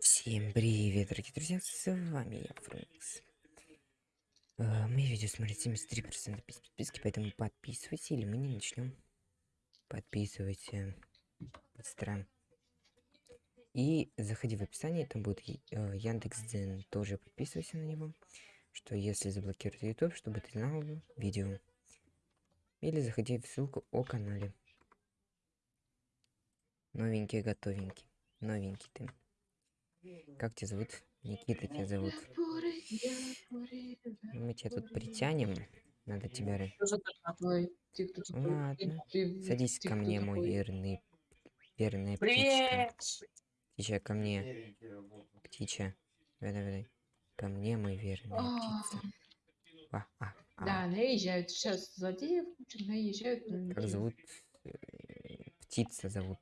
Всем привет, дорогие друзья, с вами я, Фрэнкс. Э, Мои видео смотрят 73% без подписки, поэтому подписывайтесь, или мы не начнем. Подписывайся быстро. И заходи в описание, там будет э, Яндекс.Дзен, тоже подписывайся на него, что если заблокируют YouTube, чтобы ты знал видео. Или заходи в ссылку о канале. Новенький, готовенький. Новенький ты. Как тебя зовут? Никита тебя зовут. Мы тебя тут притянем. Надо тебя... Ладно. Садись ко мне, мой верный... Верная птичка. Птичка, ко мне. Птича. Давай, давай. Ко мне, мой верная А, птица. А, а, а. Да, наезжают. Сейчас злодеев наезжают. на Как зовут? Э, Птица зовут.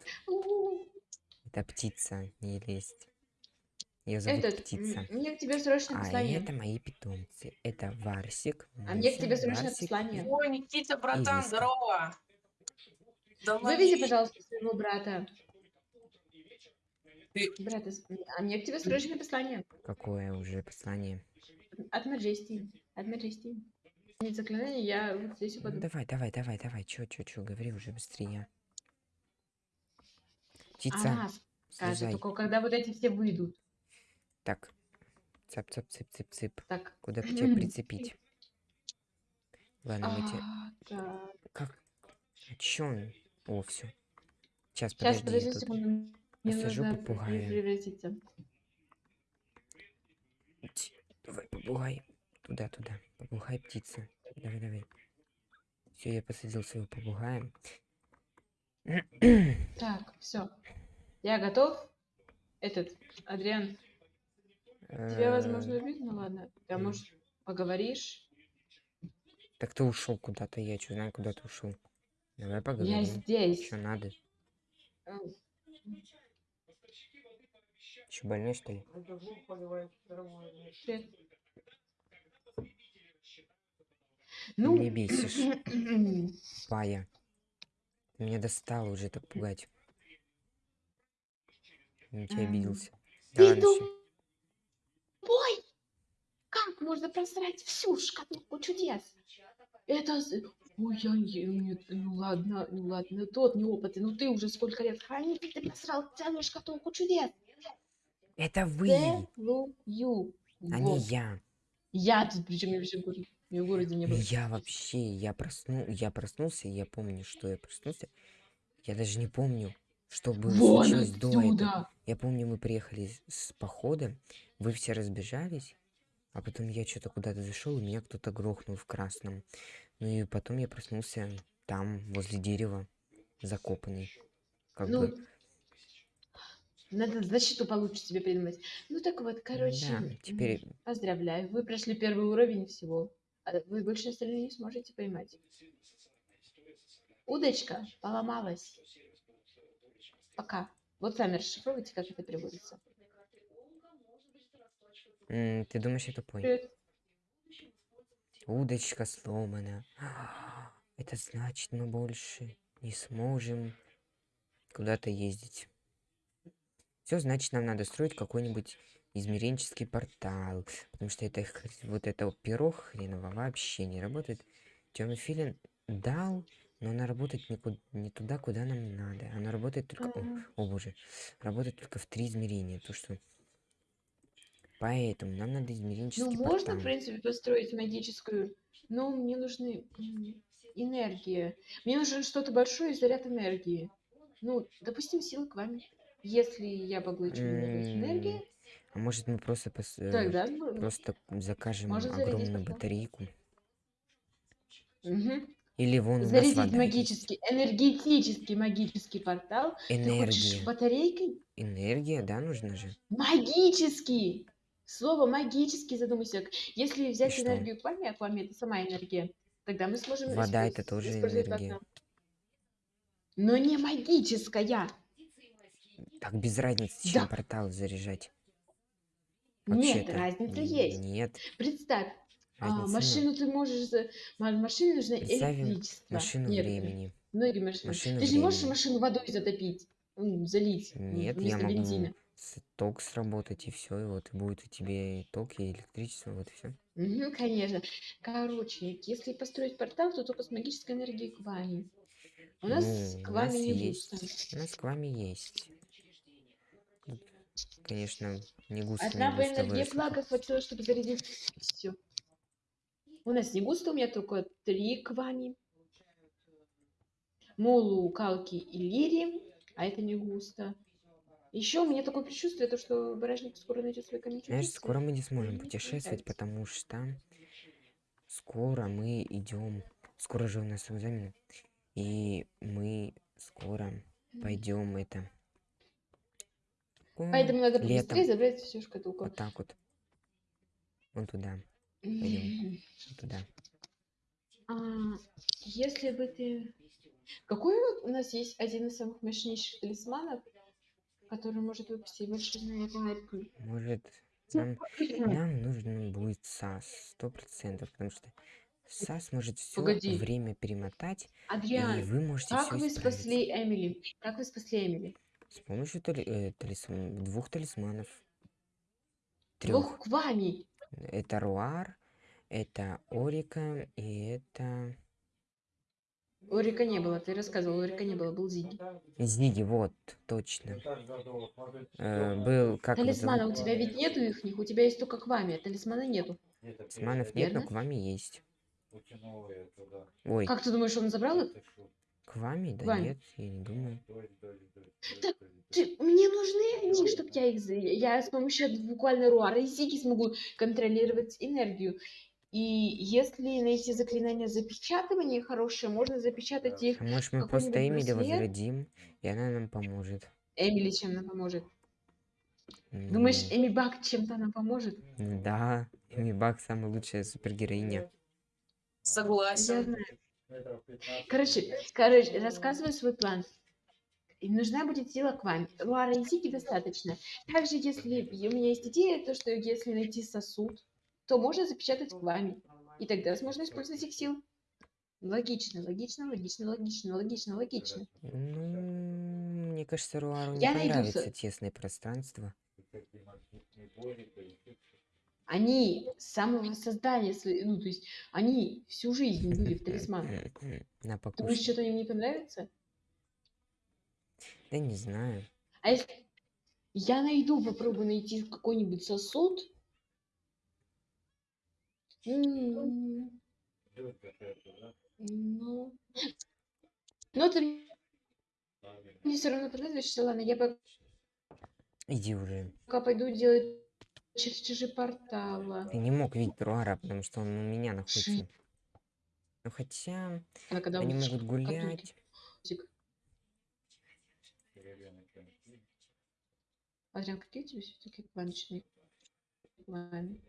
Это птица, не лезть. Ее зовут Этот, птица. мне к тебе срочно А послание. это мои питомцы. Это Варсик, А мне к Муся, тебе срочно Барсик послание. Ой, Никита, братан, Ириска. здорово. Не пожалуйста, своего брата. Ты- Брата, с- а мне к тебе срочное послание. Какое уже послание? От Маджести. От Маджести. Нет заклинания, я вот здесь Ну, упаду. давай, давай, давай, давай. Чё, чё, чё, говори уже быстрее. Птица, Она скажет, слезай. только когда вот эти все выйдут. Так. Цап, цап, цып, цып, цып. Так. Куда бы тебя прицепить? Ладно, мы тебе... А, так. Как? А чё он? О, все. Сейчас, Сейчас, подожди, подожди я тут секунду. Мне посажу попугая. превратиться. Ти- Давай, попугай. Туда, туда. Попугай, птица. Давай, давай. Все, я посадил своего попугая. Так, все. Я готов. Этот, Адриан, тебя, возможно, Э, убить, ну ладно. Ты, м. может, поговоришь? Так ты ушел куда-то, я что знаю, куда ты ушел. Давай Я поговорим. здесь. Что надо? М, Че больной что ли? привет. Ну, Не бесишь, Пая. Меня достал уже так пугать. На тебя Ам, обиделся. ты Давай можно просрать всю шкатулку чудес? Это... Ой, я не... нет, Ну ладно, ну ладно, тот неопытный, ну ты уже сколько лет хранитель, ты просрал целую шкатулку чудес. Это вы, Целую. а не я. Я тут, причем я вообще в городе, я в городе не был. Я вообще, я просну, я проснулся, я помню, что я проснулся. Я даже не помню, что было Вон случилось до этого. отсюда! Я помню, мы приехали с- с похода, вы все разбежались, а потом я что-то куда-то зашел, и меня кто-то грохнул в красном. Ну и потом я проснулся там, возле дерева, закопанный. Как Ну, бы, надо защиту получше себе придумать. Ну так вот, короче, да, теперь поздравляю, вы прошли первый уровень всего. А Вы больше остальные не сможете поймать. Удочка поломалась. Пока. Вот сами расшифровывайте, как это переводится. М, ты думаешь, я тупой? Привет. Удочка сломана. Это значит, мы больше не сможем куда-то ездить. Все, значит, нам надо строить какой-нибудь измеренческий портал. Потому что это вот это перо хреново вообще не работает. Темный филин дал, но она работает не, ку- не туда, куда нам надо. Она работает только... О, М, о боже. Работает только в три измерения. То, что... Поэтому нам надо Ну, измеренческий можно, портал. в принципе, построить магическую, но мне нужны энергия. Мне нужен что-то большое и заряд энергии. Ну, допустим, сила к вами. Если я поглощу много энергии, А может мы просто пос- э, тогда... просто закажем Можно зарядить огромную портал. батарейку? Мгм. Или вон у нас Зарядить вода магический, энергетический магический портал. Ты хочешь Энергия. батарейкой? Энергия, да, нужна же? Магический! Слово магический задумайся. Если взять что? энергию а к вами это сама энергия, тогда мы сможем Вода это тоже энергия. Но не магическая. Так без разницы, чем Да. портал заряжать. Нет, Вообще-то. разница есть. Нет, Представь, а, разницы нет. машину ты можешь... Машине нужно Представим электричество. Машину Нет, времени. Многие машины. Машину ты же не можешь времени. машину водой затопить, залить Нет, я могу бензина. Ток сработать, и все, и вот будет у тебя и ток, и электричество, вот и все. Мгм, конечно. Короче, если построить портал, то только с магической энергией к вами. У нас Ну, к вами не есть, густо. у нас к вами есть. Конечно, не густо, Одна бы энергия флага хватило, чтобы зарядить все. У нас не густо, у меня только три к вами. Молу, Калки и Лири, а это не густо. Еще у меня такое предчувствие, то, что Барашник скоро найдет свой камень Знаешь, скоро мы не сможем путешествовать, потому что скоро мы идем, скоро же у нас экзамен, и мы скоро пойдем это Поэтому м, надо летом, побыстрее забрать всю шкатулку. вот так вот, вон туда, пойдем. Вон туда. А, если бы ты... Какой вот у нас есть один из самых мощнейших талисманов, который может выпустить большой энергию? Может, нам, нам нужен будет САС, сто процентов, потому что САС может все Погоди. время перемотать, и Адриан, вы можете как вы исправить. спасли Эмили? Как вы спасли Эмили? С помощью тали- э, талисм- двух талисманов. Двух Трех. к вами. Это Руар, это Орика и это Орика не было, ты рассказывал, Орика не было, был Зиги. Зиги, вот, точно. Э, был, как Талисмана у тебя ведь нету их, у тебя есть только к вами, а талисмана нету. Талисманов нет, но верно? к вами есть. Ой, Как ты думаешь, он забрал их? к вами? Да вами. нет, я не думаю. Ты, мне нужны они, чтобы я их... Я с помощью буквально Руара и Зиги смогу контролировать энергию. И если найти заклинание запечатывания хорошее, можно запечатать их. А может мы просто Эмили браслет? возродим, и она нам поможет. Эмили чем нам поможет? Думаешь, Ну, Эми Бак чем-то нам поможет? да, Эми Бак самая лучшая супергероиня. Я Согласен. знаю. Короче, короче, рассказываю свой план. И нужна будет сила к вам. Руара и Зиги достаточно. Также, если у меня есть идея, то что если найти сосуд, то можно запечатать к вами. И тогда можно использовать их сил. Логично, логично, логично, логично, логично, логично. Ну, мне кажется, Руару не Я понравится тесное пространство. Они с самого создания, своей- ну, то есть, они всю жизнь были в талисманах. На Думаешь, что-то им не понравится? Да не знаю. А если я найду, попробую найти какой-нибудь сосуд. Ну, ну ты мне все равно что ладно, я Иди уже. пока пойду делать чертежи портала. Ты не мог видеть Руара, потому что он у меня находится. Ну хотя, Она когда они могут гулять. Адриан, какие у тебя все-таки планы?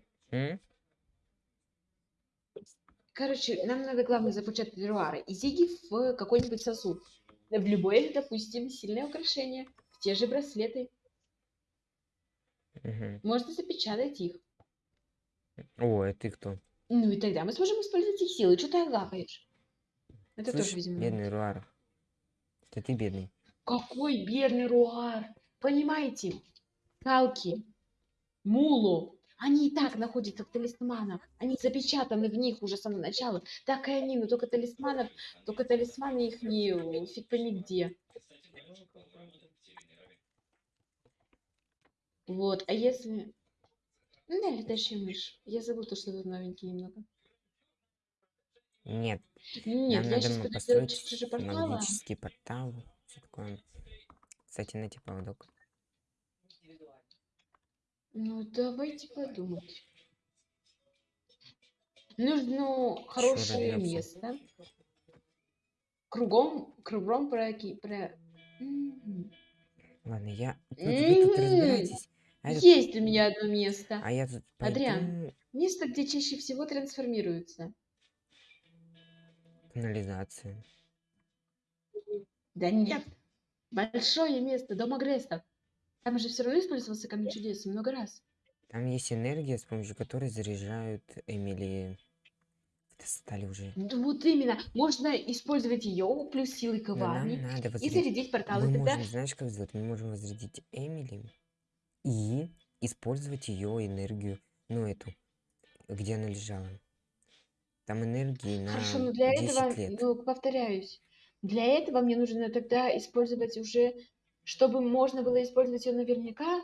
Короче, нам надо, главное, запечатать Руара и Зиги в какой-нибудь сосуд. В любое, допустим, сильное украшение. В те же браслеты. Мгм. Можно запечатать их. О, а ты кто? Ну и тогда мы сможем использовать их силы. Что ты агапаешь? Это тоже, Слышь, видимо, бедный Руар. Это ты бедный. Какой бедный Руар! Понимаете? Калки, Мулу, они и так находятся в талисманах. Они запечатаны в них уже с самого начала. Так и они, но только талисманов, только талисманы их не фиг пойми где. Вот, а если... Ну, да, летающая мышь. Я забыла то, что тут новенький немного. Нет, Нет, нам я сейчас делать чертежи портала. магический портал. Всё такое. Кстати, на типа поводок. Ну, давайте подумать. Нужно хорошее место. Кругом, кругом проки... Про... Ладно, я... Вот вы тут М, разбирайтесь. А, тут- Есть у меня одно место. а я тут Адриан. пойду Место, где чаще всего трансформируются. канализация. Да нет. Большое место, дом агрессов. Там же все равно использовался камень чудес много раз. Там есть энергия, с помощью которой заряжают Эмили. Достали уже. Вот именно. Можно использовать ее плюс силы коварни надо и возрядить. зарядить порталы. Мы Тогда можем, знаешь, как сделать? Мы можем возрядить Эмили и использовать ее энергию, ну эту, где она лежала. Там энергии на Хорошо, но для 10 этого, лет. ну, повторяюсь, для этого мне нужно тогда использовать уже, чтобы можно было использовать ее наверняка,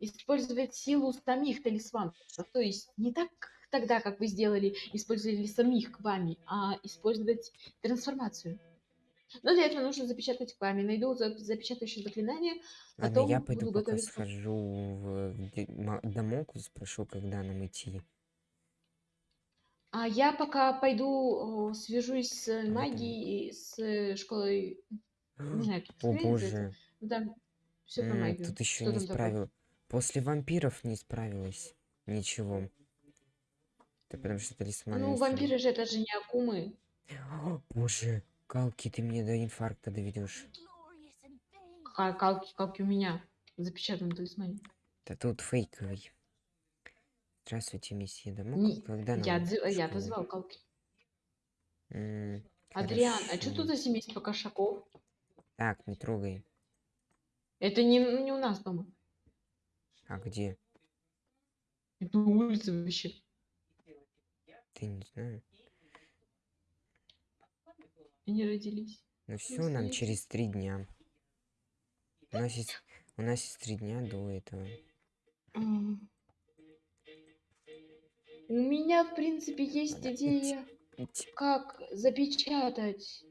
использовать силу самих талисманов. То есть не так тогда, как вы сделали, использовали самих к вами, а использовать трансформацию. Но для этого нужно запечатать к вами. Найду за- запечатающее заклинание, Ладно, потом я пойду буду пока готовиться. схожу в где- ма- домок, спрошу, когда нам идти. А я пока пойду свяжусь с магией, с школой, не знаю, О это боже, Ну, там все м, магию. тут еще Что не там такое? справил. После вампиров не справилась. Ничего. Это потому что талисман Ну, вампиры же это же не акумы. О, Боже, Калки, ты меня до инфаркта доведешь. Ка- Калки, калки у меня в запечатанном талисмане. Да тут фейковый. Здравствуйте, месье Домок. Не- Когда Я, в дз- я школу? звал калки. М, Адриан, а что тут за семейство кошаков? Так, не трогай. Это не, не у нас дома. А где? Это на улице вообще. Ты не знаю. Они родились. Ну все, нам через три дня. У нас есть, у нас есть три дня до этого. У меня, в принципе, есть Ладно, идея, Идь, как запечатать.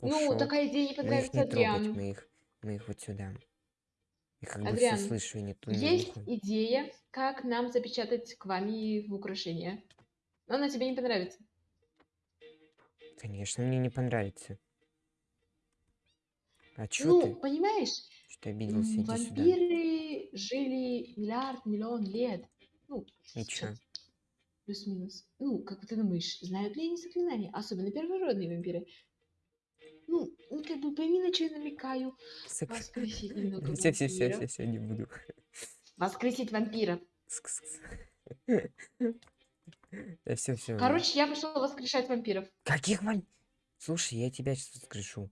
Ну, ушёл. такая идея не понравится Адриану. мы их, мы их вот сюда. Я как бы Адриан, все слышу и не ту, не Есть нюхаю. идея, как нам запечатать к вами в украшение. Но она тебе не понравится. Конечно, мне не понравится. А чё ну, ты? понимаешь, Что обиделся? Иди сюда. вампиры жили миллиард, миллион лет. Ну, И чё? плюс-минус. Ну, как ты думаешь, знают ли они заклинания? Особенно первородные вампиры. Ну, ну, как бы пойми, на что я намекаю. Воскресить немного Все, все, все, вампиров. все, все, не буду. Воскресить вампиров. Кс-кс-кс. Да все, все. Короче, я пошла воскрешать вампиров. Каких вамп... Слушай, я тебя сейчас воскрешу.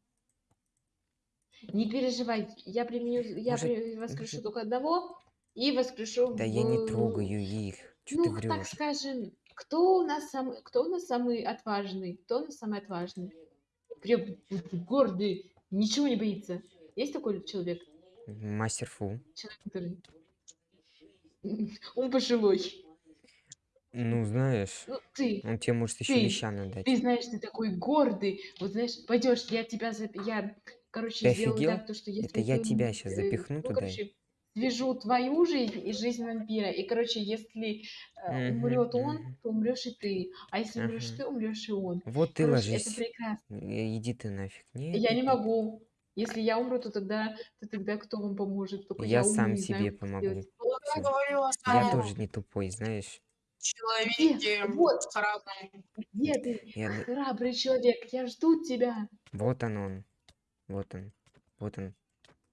Не переживай, я применю, я Может- при- воскрешу только одного и воскрешу Да я не трогаю их. Ну, ты так скажем, кто у нас самый, кто у нас самый отважный? Кто у нас самый отважный? Прям гордый, ничего не боится. Есть такой человек? Мастер Фу. Человек, который... Он пожилой. Ну, знаешь, Ну, ты, он тебе может еще ты- лещана дать. ты знаешь, ты такой гордый. Вот знаешь, пойдешь, я тебя, зап- я, короче, Ты сделаю офигел? так, то, что если Это я тебя щас э, запихну ну, туда короче, свяжу твою жизнь и жизнь вампира. И, короче, если э, умрет он, то умрешь и ты. А если умрешь ты, умрешь и он. Вот ты Короче, ложись. это прекрасно. Э, Иди ты нафиг. Нет, Я не могу. Если я умру, то тогда, то тогда кто вам поможет? Только Я я умру, сам не знаю, себе как помогу. сделать. Я говорила Я тоже не тупой, знаешь. человеке Вот. храбром. Где ты, Я... храбрый человек? Я жду тебя. Вот он он. Вот он. Вот он.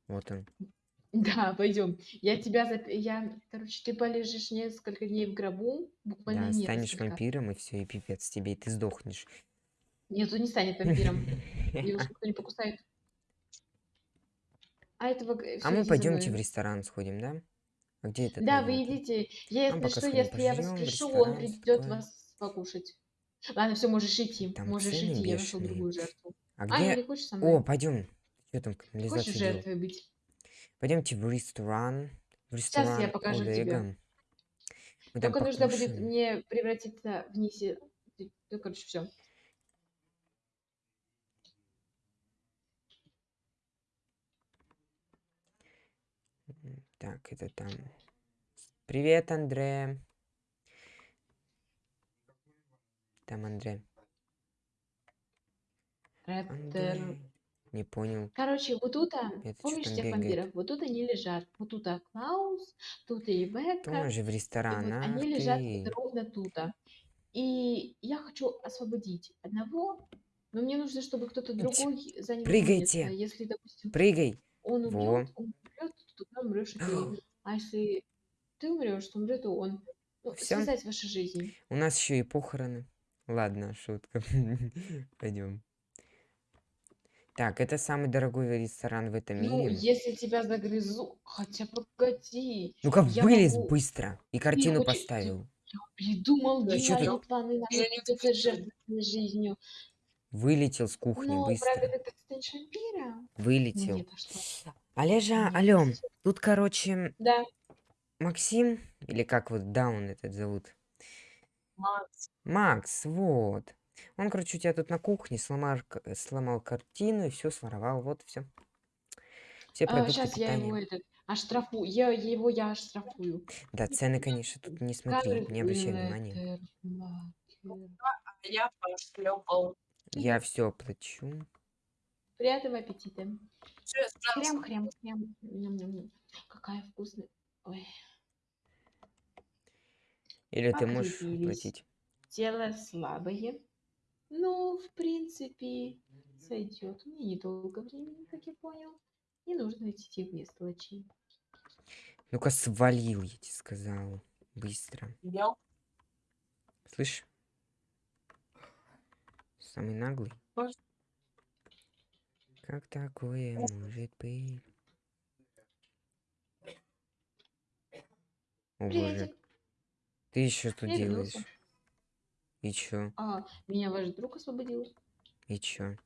Вот он. Да, пойдем. Я тебя зап... Я, короче, ты полежишь несколько дней в гробу, буквально Да, станешь несколько. вампиром, и все, и пипец тебе, и ты сдохнешь. Нет, он не станет вампиром. Его никто не покусает. А этого... А мы пойдемте в ресторан сходим, да? А где это? Да, вы идите. Если пока что, если я воскрешу, он придет вас покушать. Ладно, все, можешь идти. Там можешь идти, я нашел другую жертву. А А, где? не хочешь со мной? О, пойдем. Что там Хочешь жертвой быть? Пойдемте в ресторан. В Сейчас я ресторан покажу тебе. Олега. Мы там Только нужно будет мне превратиться в нисе. Ну, короче, все. Так, это там. Привет, Андре. Там Андре. Андре. Не понял. Короче, вот тут, а, Это помнишь всех бегает? вампиров? Вот тут они лежат. Вот тут а, Клаус, тут и Бекка. Тоже в ресторан. вот они лежат ты. вот ровно тут. а. И я хочу освободить одного, но мне нужно, чтобы кто-то другой занял его Прыгайте. место. Если, допустим, Прыгай. он Во. умрет, он умрет, то тогда умрешь и ты. А если ты умрешь, то умрет он. Ну, Всё? связать ваши жизни. У нас еще и похороны. Ладно, шутка. Пойдем. Так, это самый дорогой ресторан в этом Ну, мире. если тебя загрызу... Хотя погоди. Ну-ка, я вылез могу- быстро. И картину ты- поставил. Я придумал ты- планы на хочу. жертвовать жизнью. Вылетел с кухни Но быстро. правда это? Вылетел. Нет, а? Олежа, Нет. алё, тут, короче, Да. Максим, или как вот Даун этот зовут? Макс. Макс, вот. Он, короче, у тебя тут на кухне сломал, к- сломал картину и все своровал. Вот все. Все продукты сейчас А, я его питания. этот оштрафую. Я его я оштрафую. Да, цены, конечно, тут не смотри, не обращай внимания. внимания. А я пошлепал. Я все оплачу. Приятного аппетита. Всё, справился. Хрям, хрям, хрям. Ням-ням-ням. Какая вкусная. Ой. Или ты можешь оплатить. Тело слабое. Ну, в принципе, сойдет. Мне недолго времени, как я понял. Не нужно идти в мелочи. Ну-ка, свалил, я тебе сказал. Быстро. Я Слышь? Самый наглый. Может. Как такое может быть? О боже, ты еще тут Я делаешь? И чё? А, меня ваш друг освободил. И чё?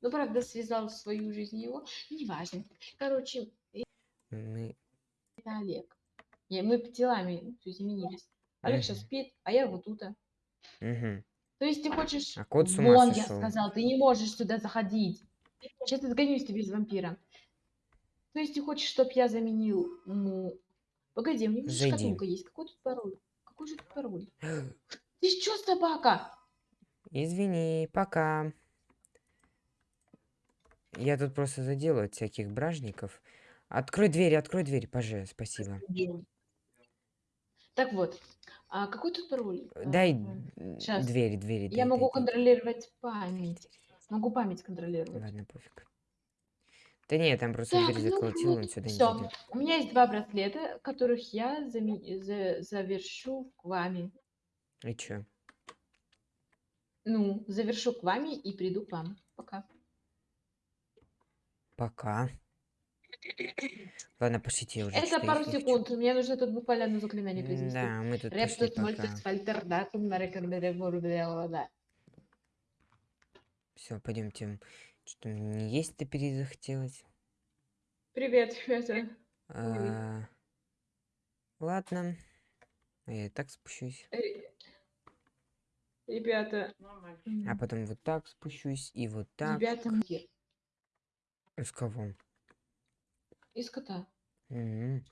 Ну, правда, связал свою жизнь его. Неважно. Короче, Мы... это Олег. Не, мы телами изменились. Олег сейчас спит, а я вот тут. Мгм. То есть ты хочешь... А кот с ума Вон, я сошел. сказал, ты не можешь сюда заходить. Сейчас отгонюсь тебе из вампира. То есть ты хочешь, чтобы я заменил... Ну... Погоди, у меня шкатулка есть. Какой тут пароль? Какой же тут пароль? Ты что, собака? Извини, пока. Я тут просто заделаю от всяких бражников. Открой дверь, открой дверь, пожалуйста, спасибо. Так вот, а какой тут пароль? Дай А, м, щас. двери. Я дай, могу дай, дай. контролировать память. Могу память контролировать. Ладно, пофиг. Да не, там просто Так, дверь ну заколотил, он вот, сюда не всё. зайдет. У меня есть два браслета, которых я заме- за- завершу к вами. И чё? Ну, завершу к вами и приду к вам. Пока. Пока. Ладно, пошлите, я уже Это что-то пару не секунд. Мне нужно тут буквально одно заклинание произнести. Да, мы тут Рептус пока. мольтус фальтер датум нарекомендовала. Все, пойдемте. Что мне есть-то перезахотелось? Привет, ребята. А, Ладно. А Я и так спущусь. Ре- Ребята. Нормально. А потом вот так спущусь и вот так. Ребята, С кого? из кота. М,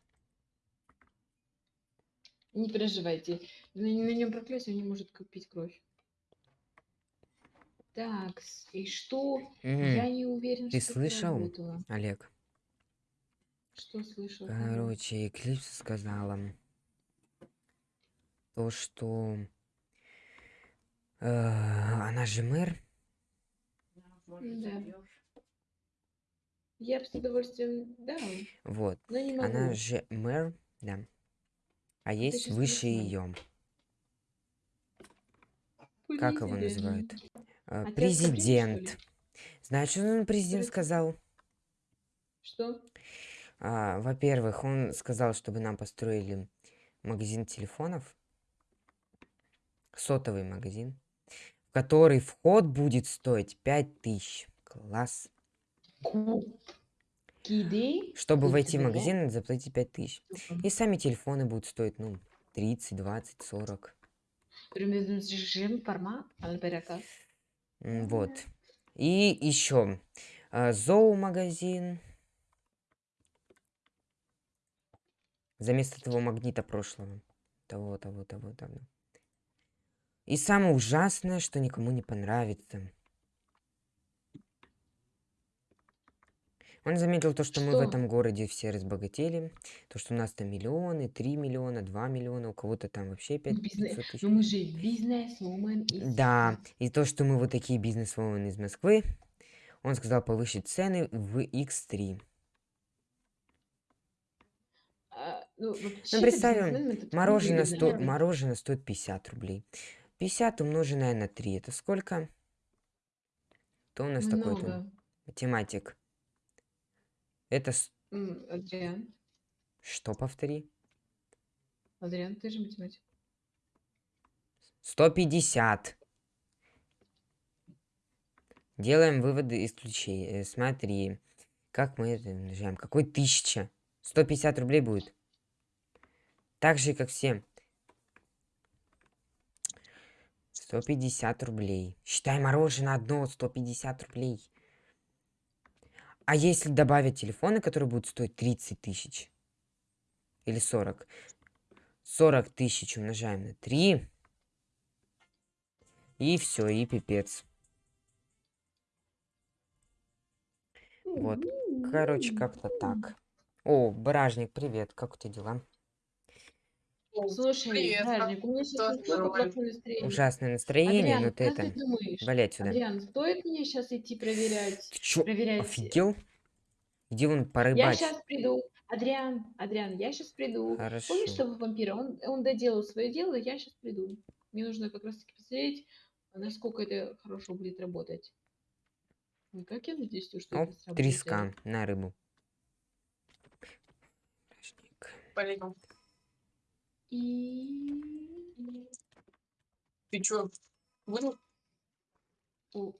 Не переживайте. На, на нем проклятие, он не может к- пить кровь. Так, и что? Я м. не уверен, Ты что слышал? работало. Олег, Что слышал? Короче, Эклипс сказала то, что она же мэр, Да. Я бы с удовольствием дал, вот, но не могу. она же мэр, да, а есть выше ее, как его называют? Э, ли? Президент. Знаешь, что он президент сказал? Что? А, во-первых, он сказал, чтобы нам построили магазин телефонов, сотовый магазин, который вход будет стоить 5000. Класс. Чтобы войти в магазин, надо заплатить 5000. И сами телефоны будут стоить, ну, 30, 20, 40. Примерно режим формат, альберека. М, Вот. И еще зоомагазин. За место того магнита прошлого. Того, того, того, того. И самое ужасное, что никому не понравится. Он заметил то, что мы в Что? этом городе все разбогатели. То, что у нас там миллионы, 3 миллиона, 2 миллиона, у кого-то там вообще 5 бизнес- 500 тысяч. Ну мы же бизнес-вумен из... Да, и то, что мы вот такие бизнес-вумен из Москвы, он сказал повысить цены в X3. А, ну, Ну, представим, мороженое, сто... мороженое стоит 50 рублей. 50 умноженное на 3, это сколько? Кто у нас такой тут? Много. Математик. Это Адриан, что, повтори? Адриан, ты же математик. 150. Делаем выводы из ключей. Э, Смотри, как мы это умножаем? Какой тысяча? 150 рублей будет. Так же, как все. 150 рублей. Считай мороженое одно 150 рублей. А если добавить телефоны, которые будут стоить 30 тысяч? Или 40? 40 тысяч умножаем на 3. И все, и пипец. Вот. Короче, как-то так. О, Бражник, привет. Как у тебя дела? Слушай, Привет, Бражник, у меня сейчас настолько плохое настроение. Ужасное настроение, Адриан, но ты как это... ты думаешь? Валяй отсюда. Адриан, стоит мне сейчас идти проверять? Ты чё, проверять- офигел? Иди вон Я порыбачь. сейчас приду. Адриан, Адриан, я сейчас приду. Хорошо. Помнишь того вампира? Он, он доделал свое дело, я сейчас приду. Мне нужно как раз таки посмотреть, насколько это хорошо будет работать. Ну, как я надеюсь, что Оп, это сработает. треска на рыбу. Бражник. И... Ты чё? Выжил? О,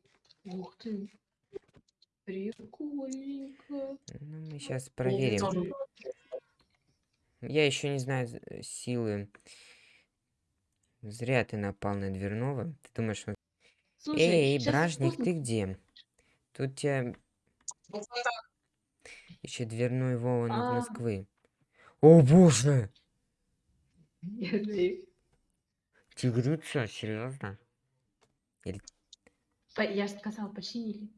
ух ты. Прикольненько. Ну, мы сейчас проверим. Я еще не знаю э, силы. Зря ты напал на дверного. Ты думаешь, он... Слушай, Эй, Бражник, ты где? Тут тебя так. еще дверной Вова из А. Москвы. О боже! Я серьезно? По- Я же сказал, починили.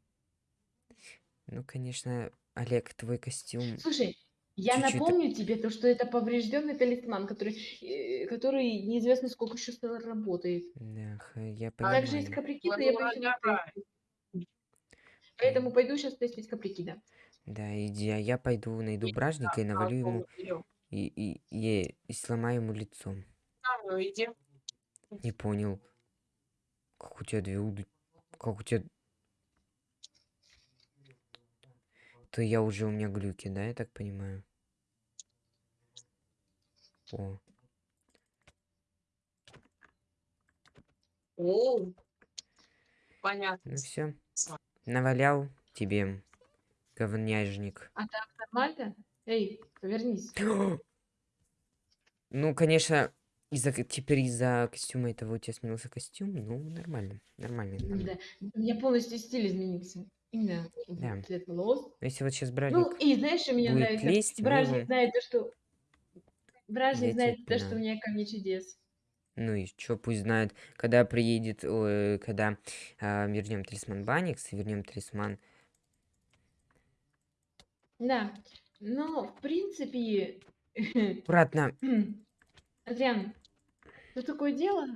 Ну, конечно, Олег, твой костюм. Слушай, я Чуть-чуть. напомню тебе то, что это поврежденный талисман, который, э, который неизвестно сколько еще работает. Да, х- я Также есть понимаю. каприкида, я ладно, поэтому, пойду сейчас тестить каприкида. Да, иди, а я пойду найду бражника и А, навалю ему. И, и, и, и сломаю ему лицо. А, иди. Не понял. Как у тебя две уды... Как у тебя... То я уже у меня глюки, да, я так понимаю? О, О, понятно. ну все. Навалял тебе, говняжник. А так нормально? Эй, повернись. Ну, конечно, из-за теперь из-за костюма этого у тебя сменился костюм. Ну, нормально, нормально. нормально. Да. Меня полностью стиль изменился. Именно Да. цвет волос. Но если вот сейчас Ну, бражник... и знаешь, что мне нравится? лезть, Бражник его- знает то, что... Бражник Я знает то, что у меня камни чудес. Ну и чё, пусть знает, когда приедет, ой, когда а, вернем талисман Баникс вернем талисман. Да. Но, в принципе... Аккуратно. Адриан, тут такое дело.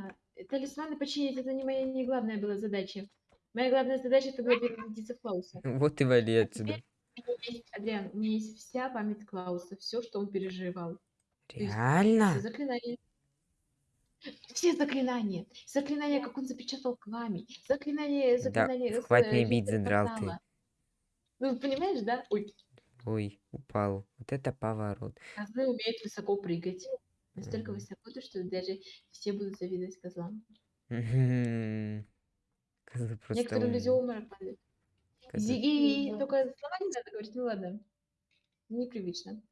Талисманы починить это не моя не главная была задача. Моя главная задача это была переродиться в Клауса. Вот и вали отсюда. Адриан, у меня есть вся память Клауса, все, что он переживал. Реально? Все заклинания. Все заклинания. Заклинания, как он запечатал пламя. Заклинания, заклинания. с, хватит э, меня бить, задрал ты. Ну, понимаешь, да? Ой, Ой, упал. Вот это поворот. козлы умеют высоко прыгать. Настолько Мгм. высоко, то, что даже все будут завидовать козлам. Козлы просто Некоторые люди умные. обморок падают. Козлы- Зиги, только слова не надо говорить, ну ладно. Непривычно.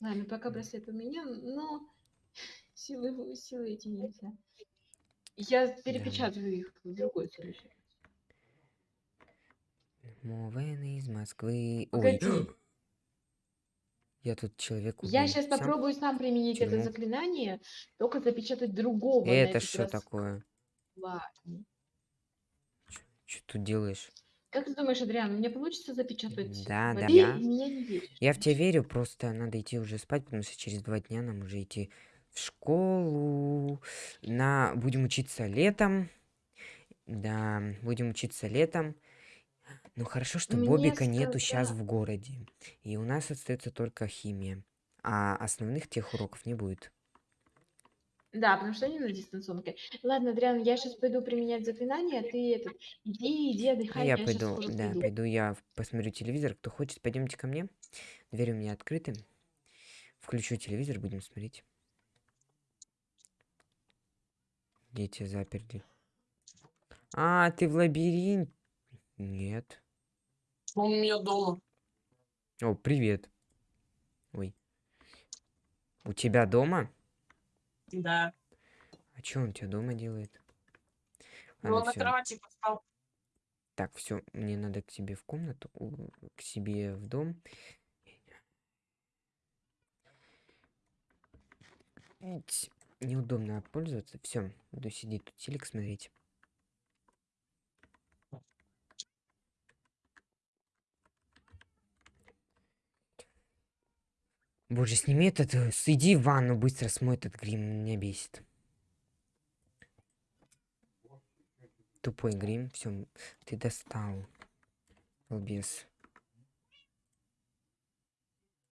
Ладно, пока браслет у меня, но силы, силы эти нельзя. Я перепечатаю их в другой следующий. Мовен из Москвы. Ой, Погоди. Я тут человек Я убил. сейчас попробую сам применить это заклинание, только запечатать другого. на Это этот что раз. такое? Ладно. Что тут делаешь? Как ты думаешь, Адриан, у меня получится запечатать? Да, да, Ты да. в меня не веришь. Я в тебя верю, просто надо идти уже спать, потому что через два дня нам уже идти в школу. На... Будем учиться летом. Да, будем учиться летом. Ну хорошо, что Мне Бобика нету сейчас в городе. И у нас остается только химия. А основных тех уроков не будет. Да, потому что они на дистанционке. Ладно, Адриан, я сейчас пойду применять заклинание, а ты этот, иди, иди, А отдыхай, я я, пойду, да, приду. пойду я посмотрю телевизор. Кто хочет, пойдемте ко мне. Двери у меня открыты. Включу телевизор, будем смотреть. Дети заперли. А, ты в лабиринт? Нет. Он у меня дома. О, привет. Ой. У тебя дома? Да. А что он у тебя дома делает? Ну, он на всё. кровати поспал. Так, все, мне надо к себе в комнату, к себе в дом. Неудобно пользоваться. Все, буду сидеть тут телек смотреть. Боже, сними этот, э, иди в ванну, быстро смой этот грим, меня бесит. Тупой грим, все, ты достал. Балбес.